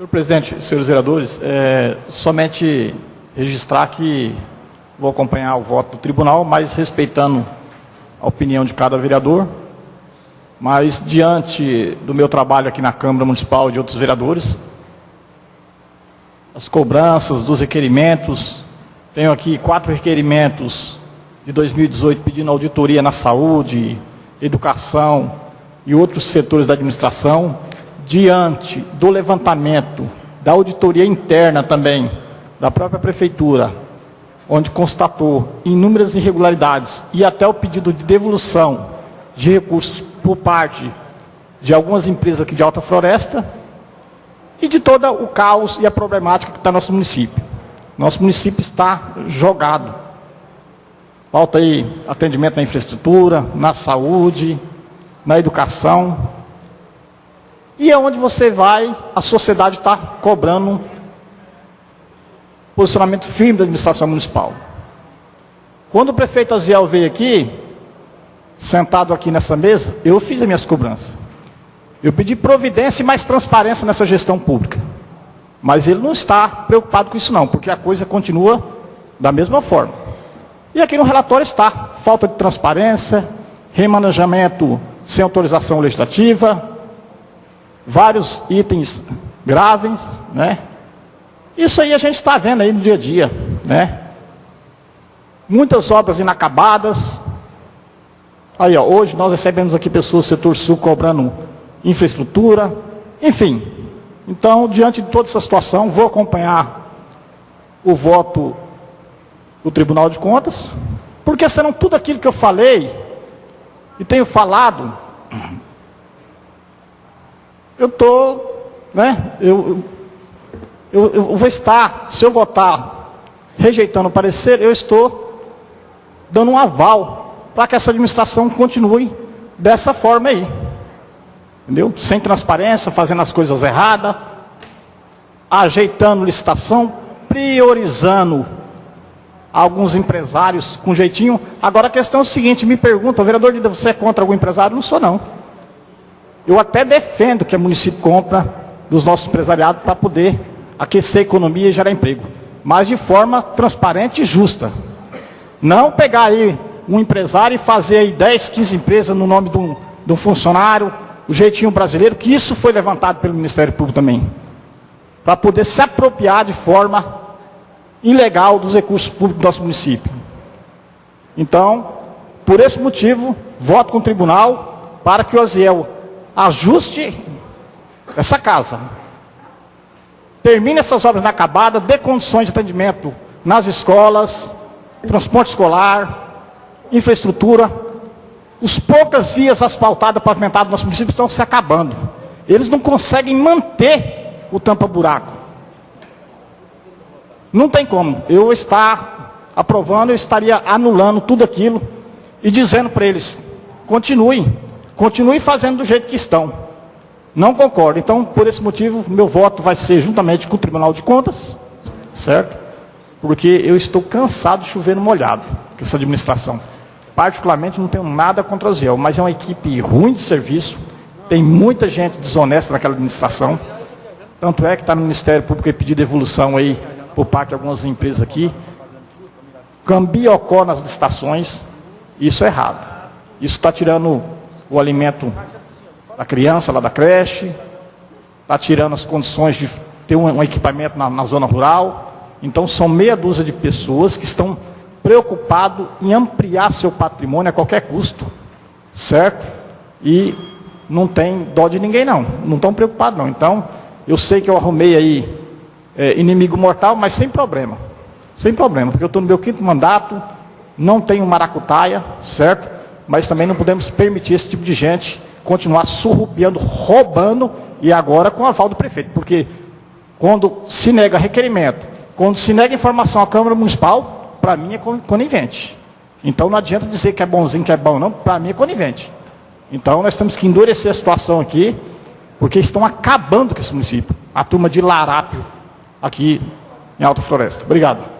Senhor presidente, senhores vereadores, é, somente registrar que vou acompanhar o voto do tribunal, mas respeitando a opinião de cada vereador. Mas, diante do meu trabalho aqui na Câmara Municipal e de outros vereadores, as cobranças dos requerimentos, tenho aqui quatro requerimentos de 2018 pedindo auditoria na saúde, educação e outros setores da administração, diante do levantamento da auditoria interna também da própria prefeitura, onde constatou inúmeras irregularidades e até o pedido de devolução de recursos por parte de algumas empresas aqui de Alta Floresta e de todo o caos e a problemática que está no nosso município. Nosso município está jogado. Falta aí atendimento na infraestrutura, na saúde, na educação. E é onde você vai, a sociedade está cobrando posicionamento firme da administração municipal. Quando o prefeito Aziel veio aqui, sentado aqui nessa mesa, eu fiz as minhas cobranças. Eu pedi providência e mais transparência nessa gestão pública. Mas ele não está preocupado com isso não, porque a coisa continua da mesma forma. E aqui no relatório está, falta de transparência, remanejamento sem autorização legislativa, vários itens graves, né? Isso aí a gente está vendo aí no dia a dia, né? Muitas obras inacabadas. Aí, ó, hoje nós recebemos aqui pessoas do setor sul cobrando infraestrutura, enfim. Então, diante de toda essa situação, vou acompanhar o voto do Tribunal de Contas, porque senão tudo aquilo que eu falei e tenho falado, eu estou, né, eu, eu, eu vou estar, se eu votar rejeitando o parecer, eu estou dando um aval para que essa administração continue dessa forma aí entendeu? Sem transparência, fazendo as coisas erradas, ajeitando licitação, priorizando alguns empresários com jeitinho. Agora a questão é o seguinte, me pergunta, vereador Lida, você é contra algum empresário? Não sou não. Eu até defendo que o município compra dos nossos empresariados para poder aquecer a economia e gerar emprego. Mas de forma transparente e justa. Não pegar aí um empresário e fazer aí 10, 15 empresas no nome de um, funcionário, o jeitinho brasileiro, que isso foi levantado pelo Ministério Público também, para poder se apropriar de forma ilegal dos recursos públicos do nosso município. Então, por esse motivo, voto com o tribunal para que o Oziel ajuste essa casa. Termine essas obras inacabadas, dê condições de atendimento nas escolas, transporte escolar, infraestrutura, os poucas vias asfaltadas, pavimentadas do nosso município estão se acabando. Eles não conseguem manter o tampa-buraco. Não tem como. Eu estar aprovando, eu estaria anulando tudo aquilo e dizendo para eles, continuem, continuem fazendo do jeito que estão. Não concordo. Então, por esse motivo, meu voto vai ser juntamente com o Tribunal de Contas, certo? Porque eu estou cansado de chover no molhado, com essa administração. Particularmente não tenho nada contra o Ziel, mas é uma equipe ruim de serviço, tem muita gente desonesta naquela administração. Tanto é que está no Ministério Público e pedido devolução aí por parte de algumas empresas aqui. Cambiocó nas licitações, isso é errado. Isso está tirando o alimento da criança lá da creche, está tirando as condições de ter um, um equipamento na, na zona rural. Então são meia dúzia de pessoas que estão preocupado em ampliar seu patrimônio a qualquer custo, certo? E não tem dó de ninguém não, não estão preocupados não. Então, eu sei que eu arrumei aí é, inimigo mortal, mas sem problema, sem problema, porque eu estou no meu quinto mandato, não tenho maracutaia, certo? Mas também não podemos permitir esse tipo de gente continuar surrupiando, roubando, e agora com o aval do prefeito, porque quando se nega requerimento, quando se nega informação à Câmara Municipal, para mim é conivente. Então não adianta dizer que é bonzinho, que é bom, não, para mim é conivente. Então nós temos que endurecer a situação aqui, porque estão acabando com esse município. A turma de Larápio, aqui em Alta Floresta. Obrigado.